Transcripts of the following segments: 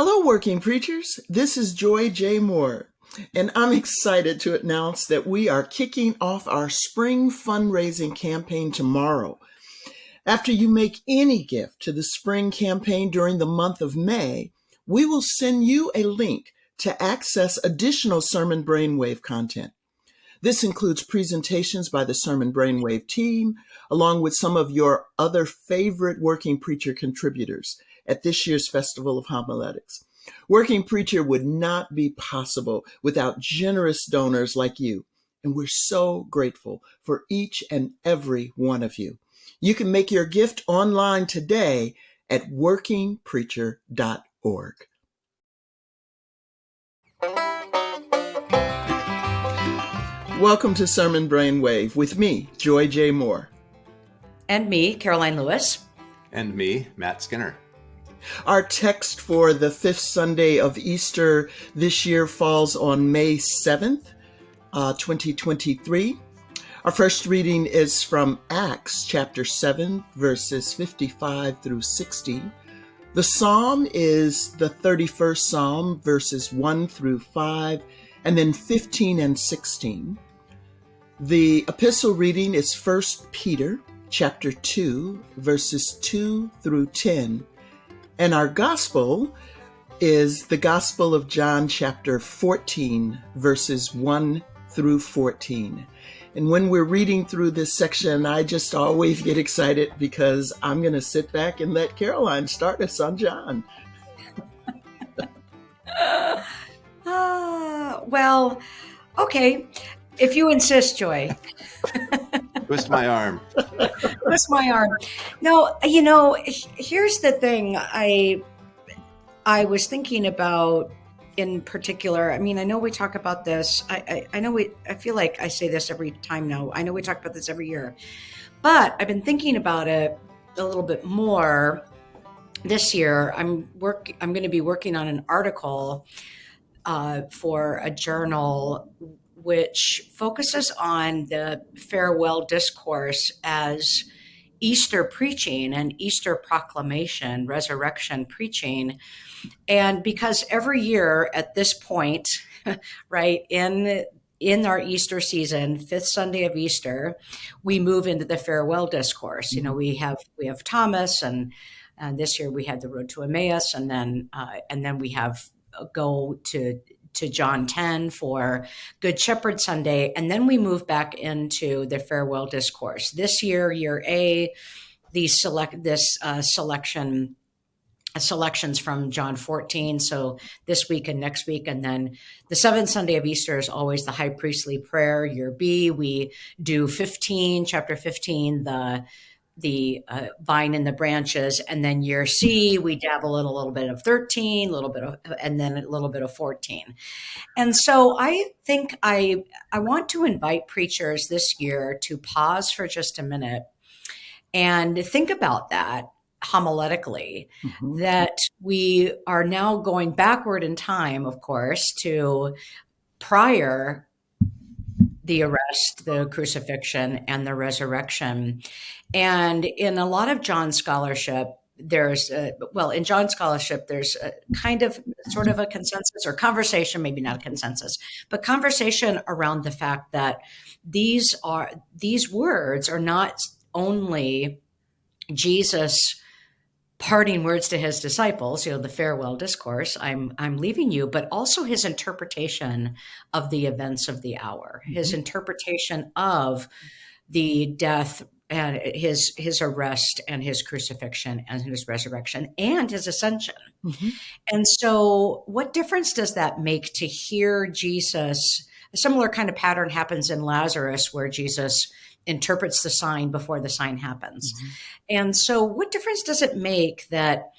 Hello, working preachers. This is Joy J. Moore, and I'm excited to announce that we are kicking off our spring fundraising campaign tomorrow. After you make any gift to the spring campaign during the month of May, we will send you a link to access additional Sermon Brainwave content. This includes presentations by the Sermon Brainwave team, along with some of your other favorite working preacher contributors at this year's Festival of Homiletics. Working Preacher would not be possible without generous donors like you, and we're so grateful for each and every one of you. You can make your gift online today at workingpreacher.org. Welcome to Sermon Brainwave with me, Joy J. Moore. And me, Karoline Lewis. And me, Matt Skinner. Our text for the fifth Sunday of Easter this year falls on May 7th, uh, 2023. Our first reading is from Acts chapter 7, verses 55 through 60. The psalm is the 31st psalm, verses 1 through 5, and then 15 and 16. The epistle reading is 1 Peter chapter 2, verses 2 through 10. And our gospel is the Gospel of John, chapter 14, verses 1 through 14. And when we're reading through this section, I just always get excited because I'm going to sit back and let Caroline start us on John. uh, well, okay. If you insist, Joy. Twist my arm. Twist my arm. No, you know, here's the thing. I I was thinking about in particular. I mean, I know we talk about this. I, I, I know we. I feel like I say this every time now. I know we talk about this every year, but I've been thinking about it a little bit more this year. I'm work. I'm going to be working on an article uh, for a journal which focuses on the farewell discourse as Easter preaching and Easter proclamation, resurrection preaching. And because every year at this point, right, in in our Easter season, fifth Sunday of Easter, we move into the farewell discourse. You know, we have we have Thomas, and and this year we had the road to Emmaus, and then uh, and then we have uh, go to to John 10 for Good Shepherd Sunday. And then we move back into the farewell discourse. This year, year A, these select this uh, selection uh, selections from John 14. So this week and next week. And then the seventh Sunday of Easter is always the high priestly prayer. Year B, we do 15, chapter 15, the the uh, vine and the branches and then year c we dabble in a little bit of 13 a little bit of and then a little bit of 14 and so i think i i want to invite preachers this year to pause for just a minute and think about that homiletically mm-hmm. that we are now going backward in time of course to prior the arrest, the crucifixion, and the resurrection. And in a lot of John scholarship, there's a, well in John scholarship there's a kind of sort of a consensus or conversation maybe not a consensus but conversation around the fact that these are these words are not only Jesus parting words to his disciples, you know, the farewell discourse, I'm I'm leaving you, but also his interpretation of the events of the hour, mm-hmm. his interpretation of the death and his his arrest and his crucifixion and his resurrection and his ascension. Mm-hmm. And so what difference does that make to hear Jesus? A similar kind of pattern happens in Lazarus where Jesus interprets the sign before the sign happens. Mm-hmm. And so what difference does it make that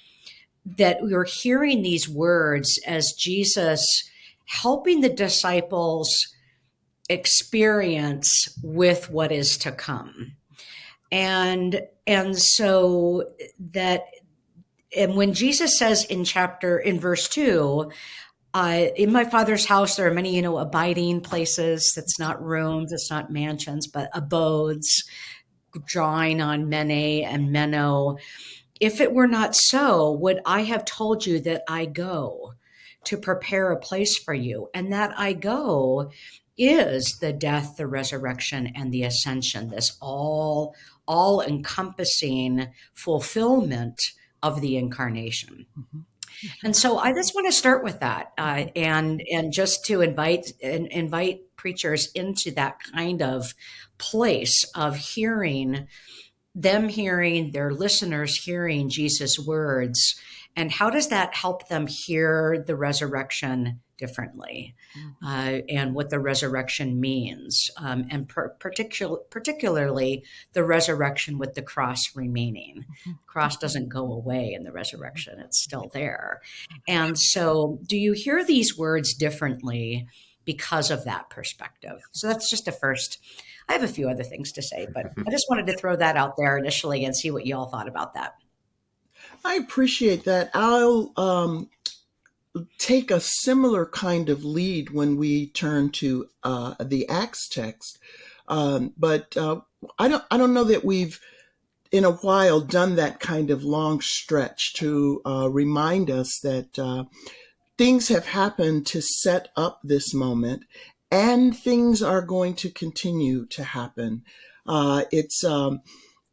that we are hearing these words as Jesus helping the disciples experience with what is to come? And and so that and when Jesus says in chapter in verse 2 uh, in my father's house, there are many, you know, abiding places. That's not rooms, it's not mansions, but abodes, drawing on mene and meno. If it were not so, would I have told you that I go to prepare a place for you? And that I go is the death, the resurrection, and the ascension, this all all encompassing fulfillment of the incarnation. Mm-hmm. And so I just want to start with that, uh, and and just to invite and invite preachers into that kind of place of hearing them hearing their listeners hearing Jesus' words, and how does that help them hear the resurrection differently mm-hmm. uh, and what the resurrection means, um, and per- particular, particularly the resurrection with the cross remaining. Mm-hmm. Cross doesn't go away in the resurrection, it's still there. And so, do you hear these words differently because of that perspective? So, that's just a first. I have a few other things to say, but I just wanted to throw that out there initially and see what you all thought about that. I appreciate that. I'll um, take a similar kind of lead when we turn to uh, the Acts text, um, but uh, I don't. I don't know that we've in a while done that kind of long stretch to uh, remind us that uh, things have happened to set up this moment, and things are going to continue to happen. Uh, it's um,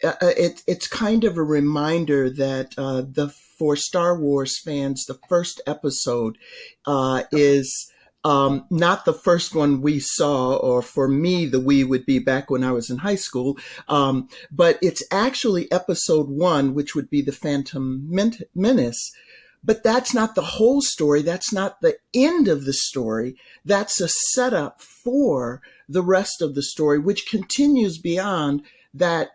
uh, it, it's kind of a reminder that the for Star Wars fans, the first episode uh, is um, not the first one we saw, or for me, the we would be back when I was in high school, um, but it's actually episode one, which would be the Phantom Menace. But that's not the whole story. That's not the end of the story. That's a setup for the rest of the story, which continues beyond that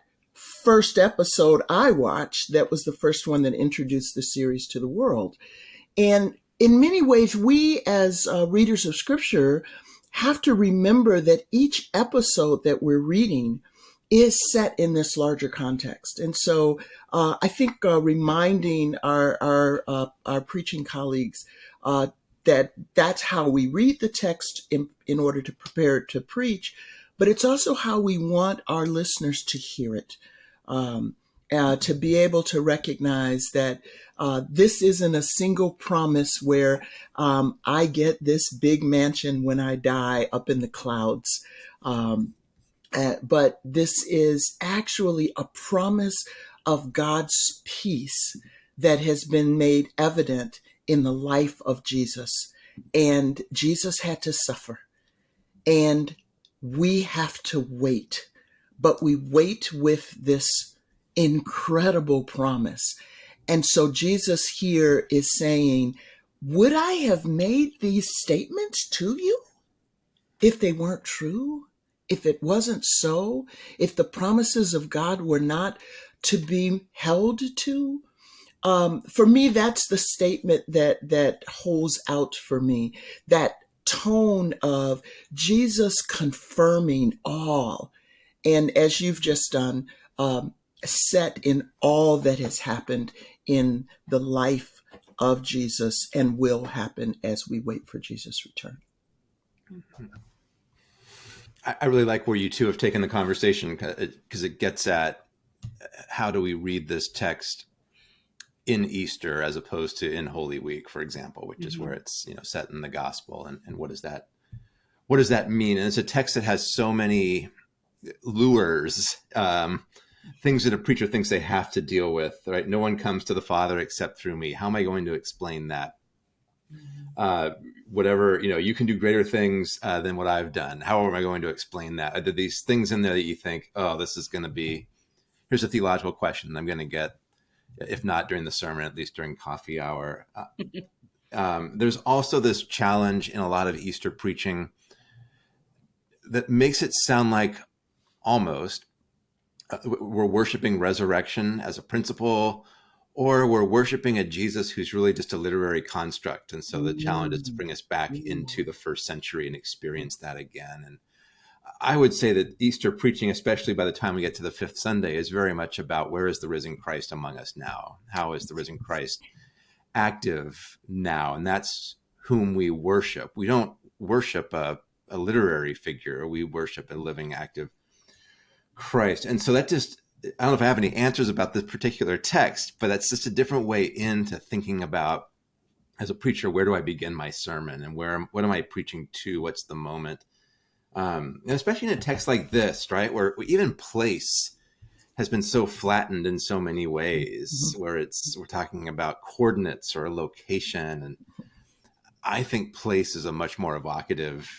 first episode I watched, that was the first one that introduced the series to the world. And in many ways, we as uh, readers of scripture have to remember that each episode that we're reading is set in this larger context. And so uh, I think uh, reminding our, our, uh, our preaching colleagues uh, that that's how we read the text in, in order to prepare to preach, but it's also how we want our listeners to hear it um, uh, to be able to recognize that uh, this isn't a single promise where um, I get this big mansion when I die up in the clouds. Um, uh, but this is actually a promise of God's peace that has been made evident in the life of Jesus. And Jesus had to suffer. And we have to wait but we wait with this incredible promise. And so Jesus here is saying, Would I have made these statements to you if they weren't true? If it wasn't so? If the promises of God were not to be held to? Um, for me, that's the statement that that holds out for me. That tone of Jesus confirming all and as you've just done, um, set in all that has happened in the life of Jesus and will happen as we wait for Jesus' return. I really like where you two have taken the conversation because it gets at how do we read this text in Easter as opposed to in Holy Week, for example, which mm-hmm. is where it's you know set in the gospel, and, and what does that what does that mean? And it's a text that has so many lures, um, things that a preacher thinks they have to deal with. Right? No one comes to the Father except through me. How am I going to explain that? Uh, whatever you know, you can do greater things uh, than what I've done. How am I going to explain that? Are there these things in there that you think, oh, this is going to be? Here's a theological question I'm going to get, if not during the sermon, at least during coffee hour. Uh, um, there's also this challenge in a lot of Easter preaching that makes it sound like almost uh, we're worshiping resurrection as a principle or we're worshiping a jesus who's really just a literary construct. And so the challenge is to bring us back into the first century and experience that again. And i would say that easter preaching especially by the time we get to the fifth sunday is very much about where is the risen christ among us now? How is the risen christ active now? And that's whom we worship. We don't worship a, a literary figure. We worship a living active Christ. And so that just I don't know if I have any answers about this particular text, but that's just a different way into thinking about as a preacher, where do I begin my sermon and where what am I preaching to? What's the moment? Um, and especially in a text like this, right, where even place has been so flattened in so many ways, mm-hmm. where it's we're talking about coordinates or location, and I think place is a much more evocative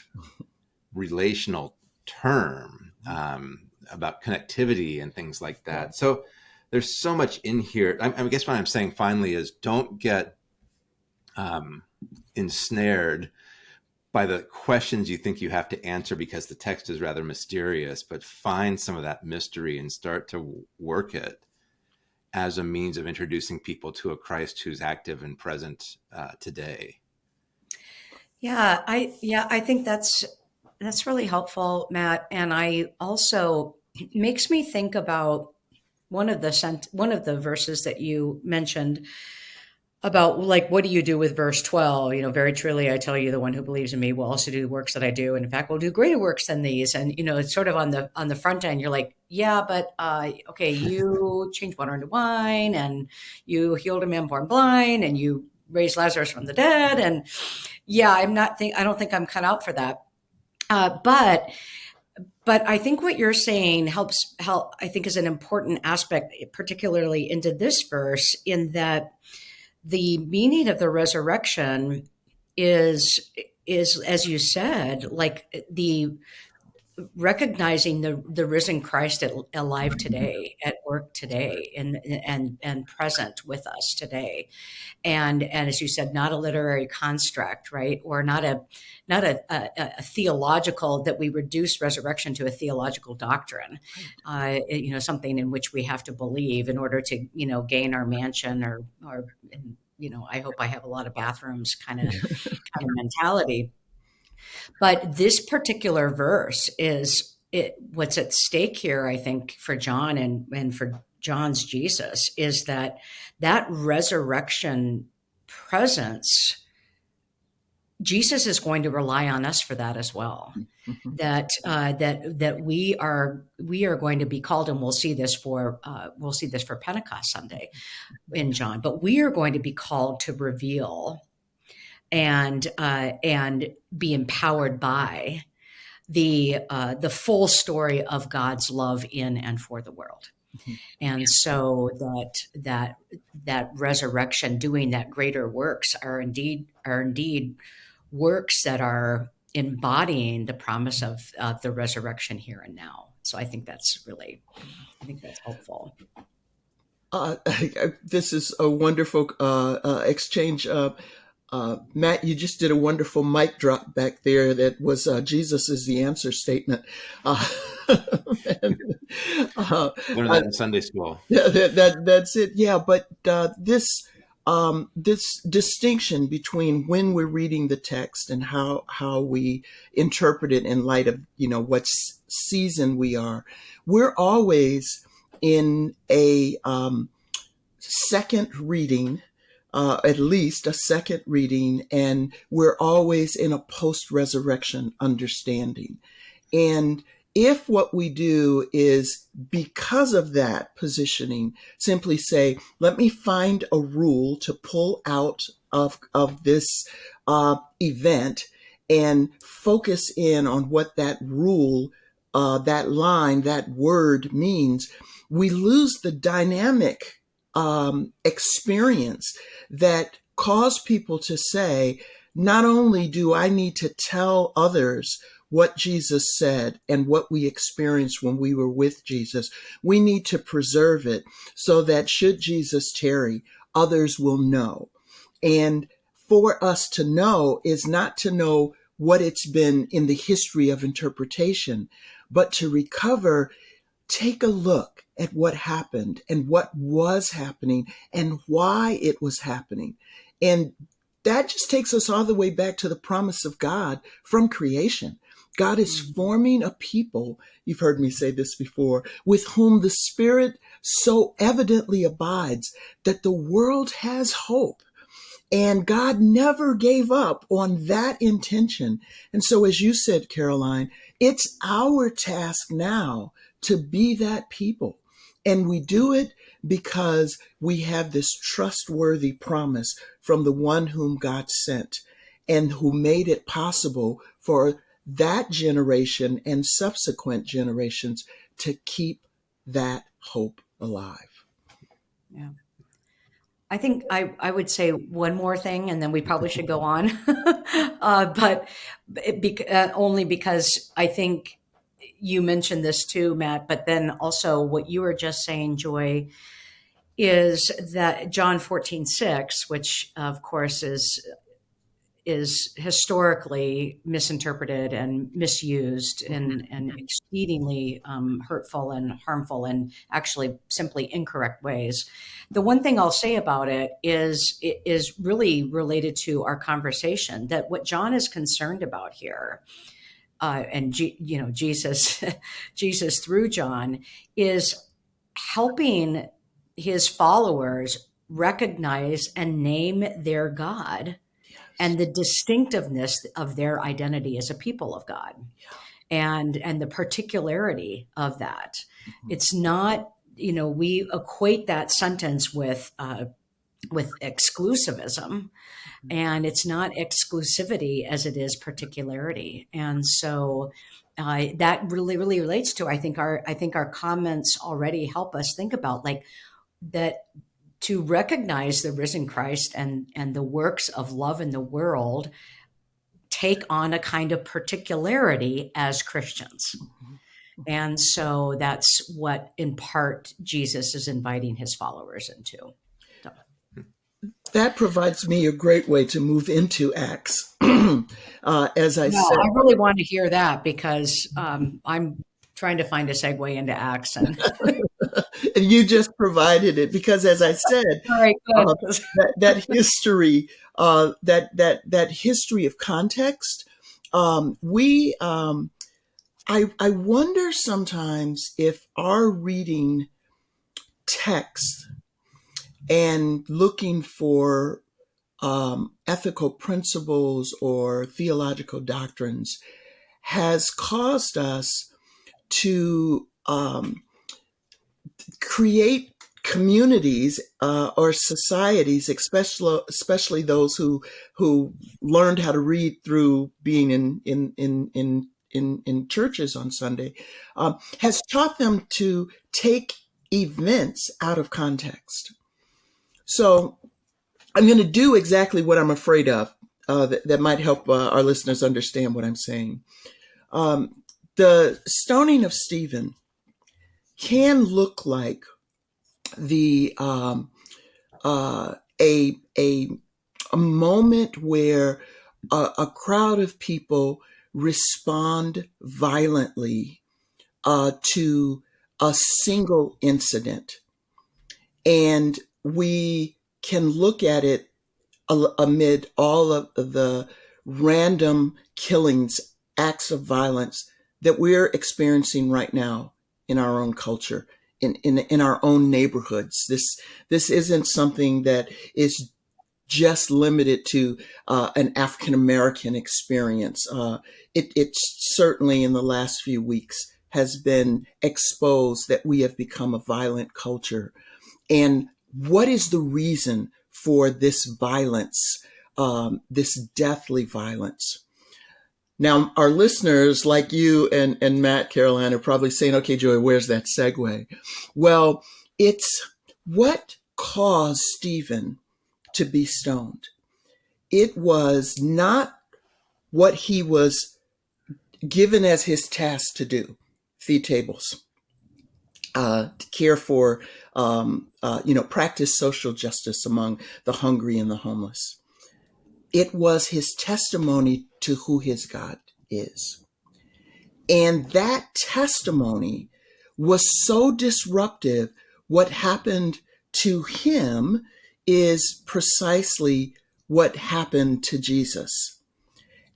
relational term um, about connectivity and things like that. So there's so much in here. I, I guess what I'm saying finally is don't get um, ensnared by the questions you think you have to answer because the text is rather mysterious, but find some of that mystery and start to work it as a means of introducing people to a Christ who's active and present uh, today. Yeah, I yeah, I think that's that's really helpful, Matt. And I also makes me think about one of the sent one of the verses that you mentioned about like what do you do with verse 12 you know very truly i tell you the one who believes in me will also do the works that i do and in fact will do greater works than these and you know it's sort of on the on the front end you're like yeah but uh okay you changed water into wine and you healed a man born blind and you raised lazarus from the dead and yeah i'm not think i don't think i'm cut out for that uh but but I think what you're saying helps help I think is an important aspect particularly into this verse in that the meaning of the resurrection is is as you said like the recognizing the the risen Christ at, alive today at work today and and and present with us today. And and as you said not a literary construct right? Or not a not a, a, a theological that we reduce resurrection to a theological doctrine. Uh, you know something in which we have to believe in order to you know gain our mansion or or you know, I hope I have a lot of bathrooms kind of kind of mentality. But this particular verse is it what's at stake here, I think, for John and, and for John's Jesus is that that resurrection presence Jesus is going to rely on us for that as well. Mm-hmm. That uh, that that we are we are going to be called, and we'll see this for uh, we'll see this for Pentecost Sunday in John. But we are going to be called to reveal and uh, and be empowered by the uh, the full story of God's love in and for the world. Mm-hmm. And so that that that resurrection, doing that greater works, are indeed are indeed works that are embodying the promise of uh, the resurrection here and now. So I think that's really, I think that's helpful. Uh, this is a wonderful uh, uh exchange. Uh, uh, Matt, you just did a wonderful mic drop back there. That was Jesus is the answer statement. and, Learned that in Sunday school. Yeah, that, that, that's it. Yeah, but this um, this distinction between when we're reading the text and how how we interpret it in light of you know what season we are, we're always in a um, second reading. Uh, at least a second reading, and we're always in a post resurrection understanding. And if what we do is because of that positioning, simply say, let me find a rule to pull out of, of this uh, event and focus in on what that rule, uh, that line, that word means, we lose the dynamic um, experience that caused people to say, not only do I need to tell others what Jesus said and what we experienced when we were with Jesus. We need to preserve it so that should Jesus tarry, others will know. And for us to know is not to know what it's been in the history of interpretation, but to recover, take a look at what happened and what was happening and why it was happening. And that just takes us all the way back to the promise of God from creation. God is mm. forming a people, you've heard me say this before, with whom the Spirit so evidently abides that the world has hope. And God never gave up on that intention. And so, as you said, Karoline, it's our task now to be that people And we do it because we have this trustworthy promise from the one whom God sent and who made it possible for that generation and subsequent generations to keep that hope alive. Yeah. I think I, I would say one more thing and then we probably should go on. uh, but be, uh, only because I think you mentioned this too, Matt, but then also what you were just saying, Joy, is that John 14, 6, which of course is is historically misinterpreted and misused in, and exceedingly um, hurtful and harmful and actually simply incorrect ways. The one thing I'll say about it is it is really related to our conversation that what John is concerned about here uh, and G, you know Jesus, Jesus through John is helping his followers recognize and name their God yes. and the distinctiveness of their identity as a people of God. Yeah. And and the particularity of that. Mm-hmm. It's not, you know, we equate that sentence with uh, with exclusivism and it's not exclusivity as it is particularity. And so uh, that really really relates to i think our i think our comments already help us think about like that to recognize the risen christ and and the works of love in the world take on a kind of particularity as christians. Mm-hmm. and so that's what in part jesus is inviting his followers into that provides me a great way to move into Acts. uh, as I no, said, I really want to hear that because um, I'm trying to find a segue into Acts, and, and you just provided it because, as I said, right, uh, that, that, history, uh, that that that history of context, um, we. Um, I, I wonder sometimes if our reading text and looking for um, ethical principles or theological doctrines has caused us to um, create communities uh, or societies, especially especially those who who learned how to read through being in in in in in, in churches on Sunday, uh, has taught them to take events out of context. So I'm going to do exactly what I'm afraid of uh, that, that, might help uh, our listeners understand what I'm saying. Um, the stoning of Stephen can look like the um, uh, a, a a moment where a, a crowd of people respond violently uh, to a single incident, and we can look at it amid all of the random killings, acts of violence that we're experiencing right now in our own culture, in, in, in our own neighborhoods. This, this isn't something that is just limited to uh, an African American experience. Uh, it, it certainly in the last few weeks has been exposed that we have become a violent culture. And what is the reason for this violence, um, this deathly violence? Now, our listeners, like you and, and Matt Caroline, are probably saying, okay, Joy, where's that segue? Well, it's what caused Stephen to be stoned. It was not what he was given as his task to do feed tables, uh, to care for um, uh, you know, practice social justice among the hungry and the homeless. It was his testimony to who his God is. And that testimony was so disruptive. What happened to him is precisely what happened to Jesus.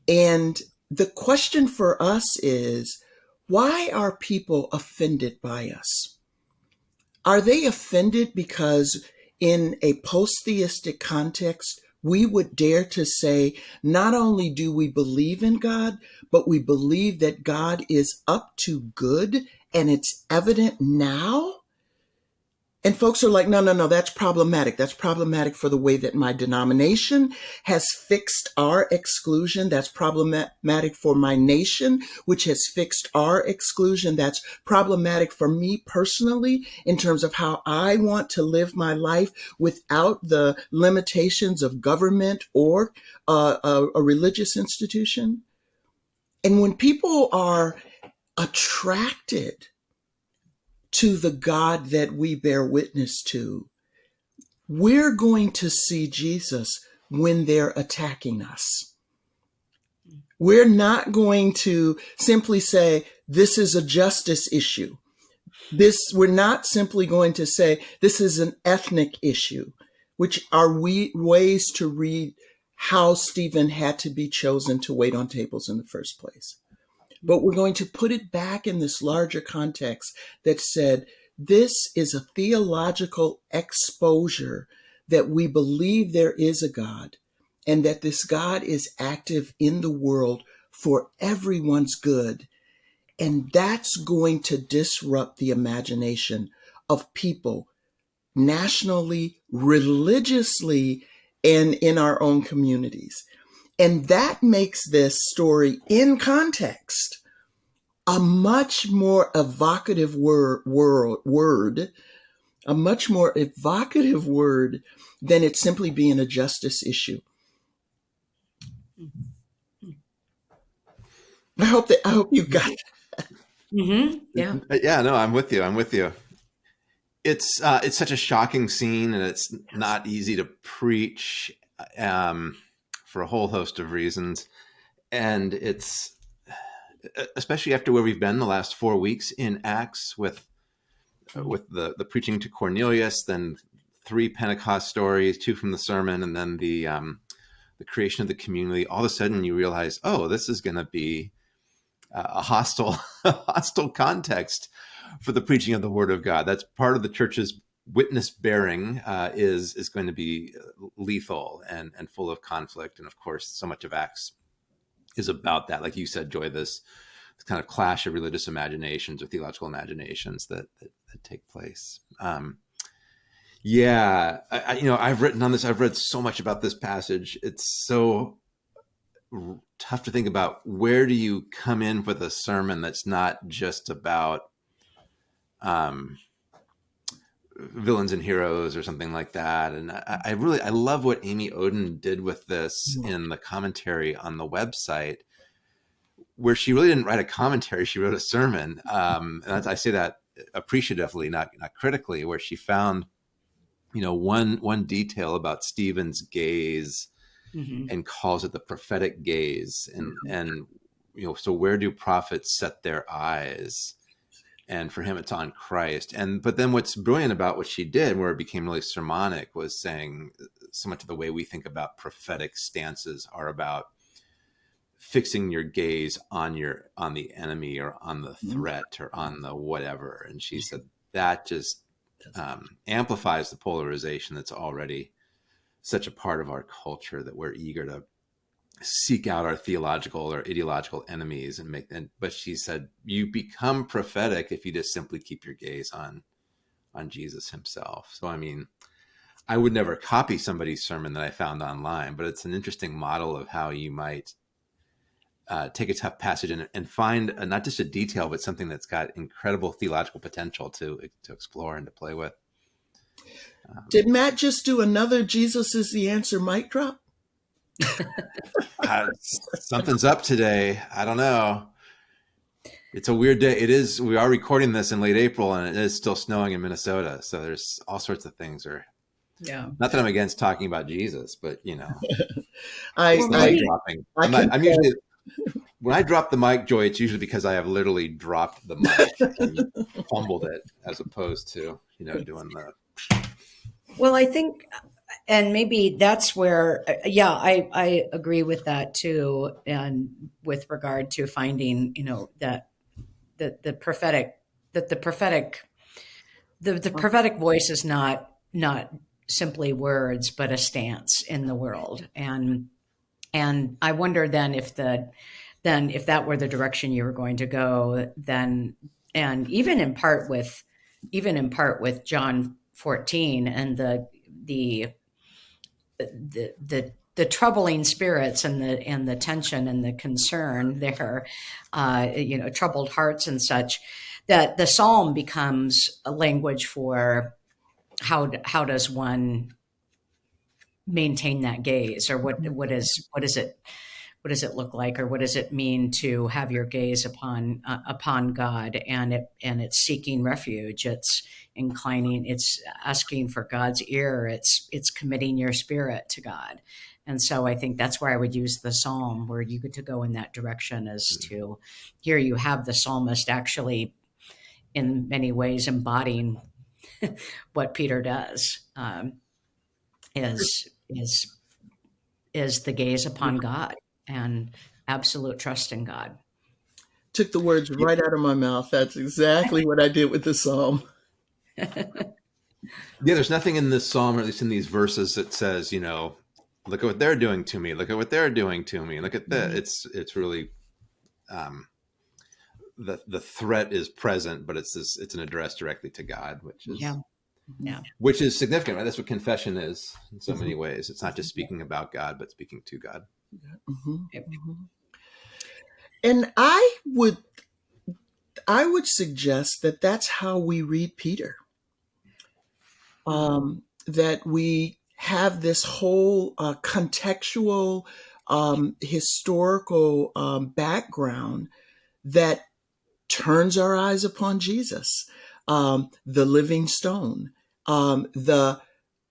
And the question for us is, why are people offended by us? Are they offended because in a post theistic context, we would dare to say, not only do we believe in God, but we believe that God is up to good and it's evident now? And folks are like, no, no, no, that's problematic. That's problematic for the way that my denomination has fixed our exclusion. That's problematic for my nation, which has fixed our exclusion. That's problematic for me personally in terms of how I want to live my life without the limitations of government or uh, a, a religious institution. And when people are attracted to the God that we bear witness to, we're going to see Jesus when they're attacking us. We're not going to simply say, this is a justice issue. This, we're not simply going to say, this is an ethnic issue, which are we ways to read how Stephen had to be chosen to wait on tables in the first place but we're going to put it back in this larger context that said this is a theological exposure that we believe there is a God and that this God is active in the world for everyone's good. And that's going to disrupt the imagination of people nationally, religiously, and in our own communities. And that makes this story in context a much more evocative word, word, word, a much more evocative word than it simply being a justice issue. I hope that I hope you got that. Mm-hmm. Yeah. Yeah. No, I'm with you. I'm with you. It's uh, it's such a shocking scene, and it's yes. not easy to preach. Um, for a whole host of reasons. And it's especially after where we've been the last four weeks in Acts with with the the preaching to Cornelius, then three Pentecost stories, two from the sermon, and then the um, the creation of the community. All of a sudden, you realize, oh, this is going to be a hostile hostile context for the preaching of the Word of God. That's part of the church's witness bearing uh, is is going to be lethal and and full of conflict, and of course, so much of Acts is about that. Like you said, Joy, this, this kind of clash of religious imaginations or theological imaginations that that, that take place. Um, yeah, I, I, you know, I've written on this. I've read so much about this passage. It's so tough to think about where do you come in with a sermon that's not just about um villains and heroes or something like that. And I, I really I love what Amy Oden did with this in the commentary on the website, where she really didn't write a commentary; she wrote a sermon. Um, and I say that appreciatively, not not critically, where she found, you know, one one detail about Stephen's gaze. Mm-hmm. And calls it the prophetic gaze, and mm-hmm. and you know, so where do prophets set their eyes? And for him it's on christ. And but then what's brilliant about what she did where it became really sermonic was saying so much of the way we think about prophetic stances are about fixing your gaze on your on the enemy or on the mm-hmm. threat or on the whatever. And she said that just um, amplifies the polarization that's already such a part of our culture that we're eager to seek out our theological or ideological enemies and make them but she said you become prophetic if you just simply keep your gaze on on jesus himself. So i mean i would never copy somebody's sermon that i found online but it's an interesting model of how you might uh, take a tough passage and, and find a, not just a detail but something that's got incredible theological potential to to explore and to play with. Um, did matt just do another jesus is the answer mic drop uh, something's up today. I don't know. It's a weird day. It is. We are recording this in late April, and it is still snowing in Minnesota. So there's all sorts of things. Or yeah, not that I'm against talking about Jesus, but you know, I, I, dropping. I I'm, not, I'm usually when I drop the mic, Joy, it's usually because I have literally dropped the mic and fumbled it, as opposed to you know doing the. Well, I think and maybe that's where uh, yeah i i agree with that too and with regard to finding you know that the the prophetic that the prophetic the the prophetic voice is not not simply words but a stance in the world. And and i wonder then if the then if that were the direction you were going to go then and even in part with even in part with john 14 and the the the the the troubling spirits and the and the tension and the concern there, uh, you know, troubled hearts and such, that the psalm becomes a language for how how does one maintain that gaze, or what what is what is it what does it look like, or what does it mean to have your gaze upon uh, upon God, and it and it's seeking refuge, it's inclining, it's asking for God's ear, it's it's committing your spirit to God. And so I think that's where I would use the psalm, where you get to go in that direction, is mm-hmm. to here you have the psalmist actually, in many ways, embodying what Peter does. Um, is is is the gaze upon God and absolute trust in God. Took the words right out of my mouth. That's exactly what I did with the psalm. yeah, there's nothing in this psalm, or at least in these verses, that says, you know, look at what they're doing to me look at what they're doing to me look at that mm-hmm. it's it's really um the the threat is present but it's this it's an address directly to god which is yeah yeah which is significant right that's what confession is in so mm-hmm. many ways it's not just speaking about god but speaking to god mm-hmm. mm-hmm. and i would i would suggest that that's how we read peter um that we have this whole uh, contextual, um, historical um, background that turns our eyes upon Jesus, um, the living stone, um, the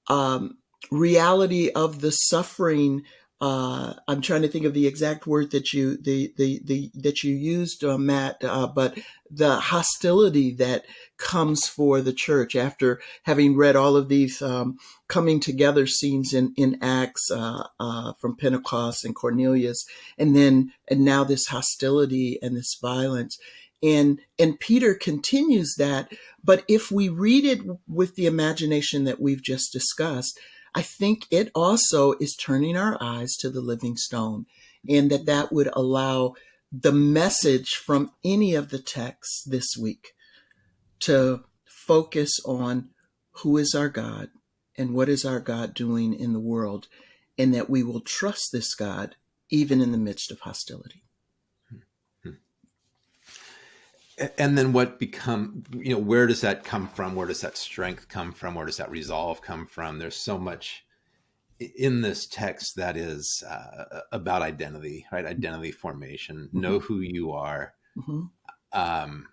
um, reality of the suffering uh, I'm trying to think of the exact word that you the the, the that you used, uh, Matt, uh, but the hostility that comes for the church after having read all of these um, coming together scenes in in Acts uh, uh, from Pentecost and Cornelius, and then and now this hostility and this violence. And and Peter continues that, but if we read it with the imagination that we've just discussed, I think it also is turning our eyes to the living stone and that that would allow the message from any of the texts this week to focus on who is our God and what is our God doing in the world and that we will trust this God even in the midst of hostility and then what become you know where does that come from? Where does that strength come from? Where does that resolve come from? There's so much in this text that is uh, about identity right? Identity formation. Mm-hmm. know who you are. Mm-hmm. um,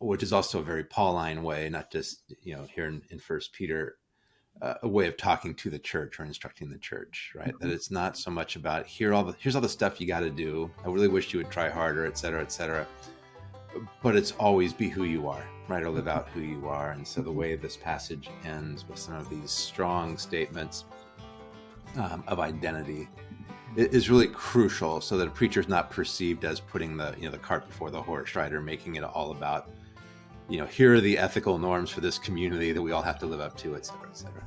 which is also a very pauline way not just you know here in, in first peter uh, a way of talking to the church or instructing the church right? Mm-hmm. that it's not so much about here all the here's all the stuff you got to do. I really wish you would try harder et cetera et cetera but it's always be who you are, right? Or mm-hmm. live out who you are. And so the mm-hmm. way this passage ends with some of these strong statements um, of identity mm-hmm. is really crucial so that a preacher is not perceived as putting the, you know, the cart before the horse, right? Or making it all about, you know, here are the ethical norms for this community that we all have to live up to, et cetera, et cetera.